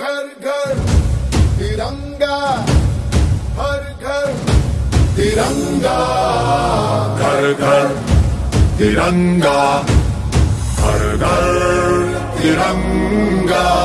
घर तिरंगा। हर घर तिरंगा। घर घर तिरंगा। हर घर तिरंगा।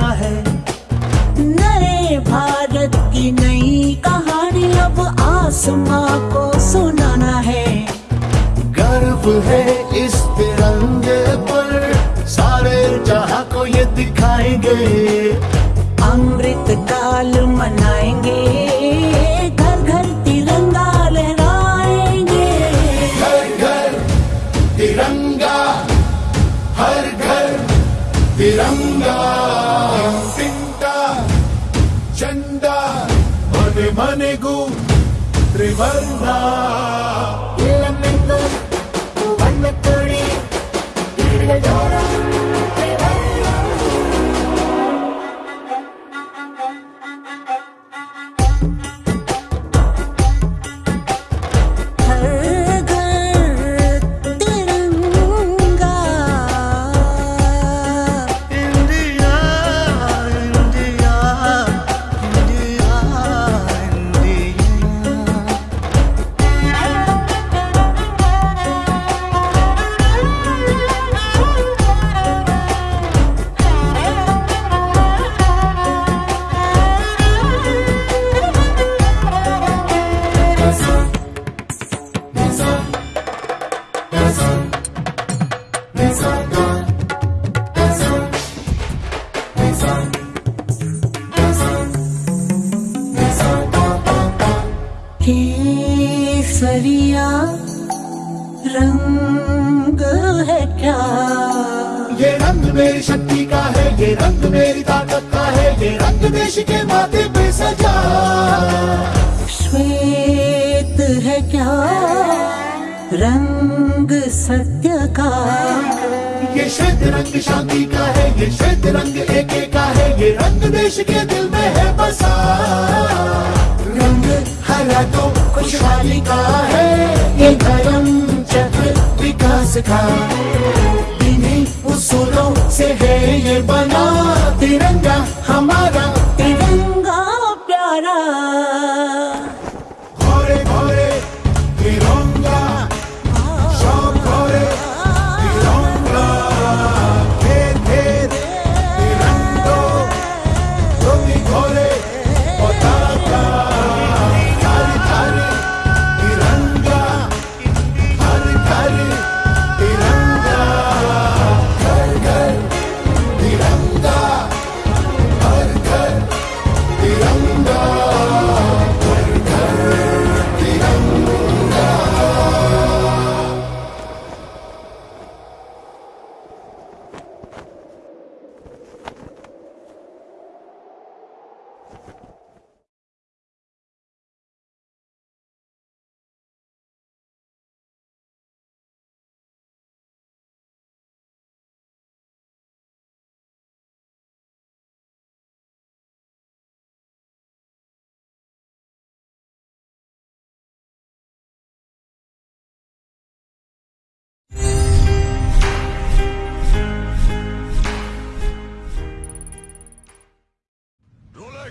जाना है। नए भारत की नई कहानी अब आसमां को सुनाना है। गर्व है इस तिरंगे पर सारे जहाँ को ये दिखाएँगे। अमृत काल मनाएँगे घर घर तिरंगा लहराएँगे। घर घर तिरंगा हर घर तिरंगा। मने मनेगू केसरिया रंग है क्या? ये रंग मेरी शक्ति का है ये रंग मेरी ताकत का है ये रंग देश के माथे पे सजा। श्वेत है क्या? रंग सत्य का? ये श्वेत रंग शांति का है ये श्वेत रंग एक का है ये रंग देश के दिल में है बसा। रंग हरा तो खुशहाली का है का। इन्हीं उसूलों से है ये बना तिरंगा हमारा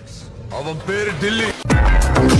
Alex of a bit of Delhi.